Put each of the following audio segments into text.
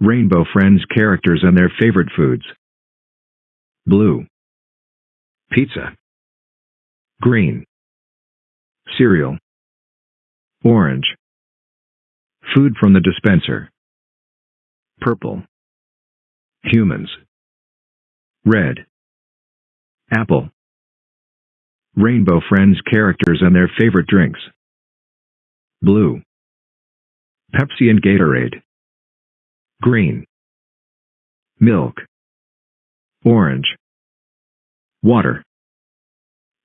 Rainbow Friends characters and their favorite foods. Blue. Pizza. Green. Cereal. Orange. Food from the dispenser. Purple. Humans. Red. Apple. Rainbow Friends characters and their favorite drinks. Blue. Pepsi and Gatorade. Green. Milk. Orange. Water.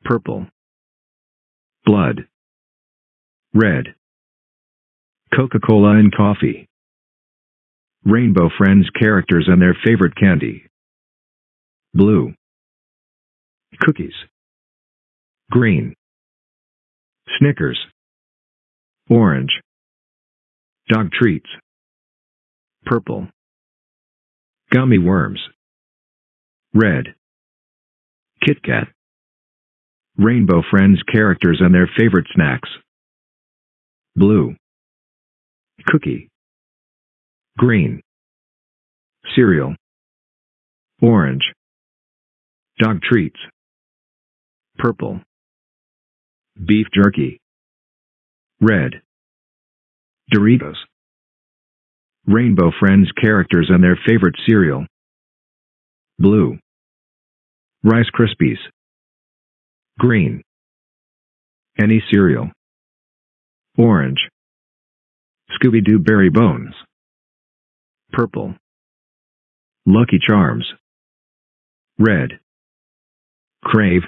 Purple. Blood. Red. Coca-Cola and coffee. Rainbow Friends characters and their favorite candy. Blue. Cookies. Green. Snickers. Orange. Dog treats. Purple. Gummy worms. Red. Kit Kat. Rainbow Friends characters and their favorite snacks. Blue. Cookie. Green. Cereal. Orange. Dog treats. Purple. Beef jerky. Red. Doritos. Rainbow Friends characters and their favorite cereal. Blue. Rice Krispies. Green. Any cereal. Orange. Scooby-Doo Berry Bones. Purple. Lucky Charms. Red. Krave.